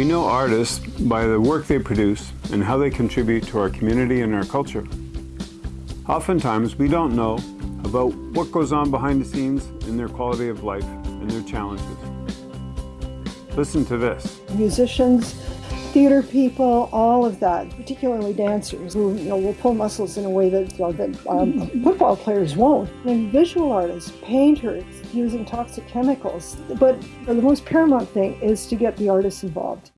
We know artists by the work they produce and how they contribute to our community and our culture. Oftentimes, we don't know about what goes on behind the scenes in their quality of life and their challenges. Listen to this. Musicians, theater people, all of that, particularly dancers who you know will pull muscles in a way that, you that um, football players won't. And visual artists, painters, using toxic chemicals. But the most paramount thing is to get the artists involved.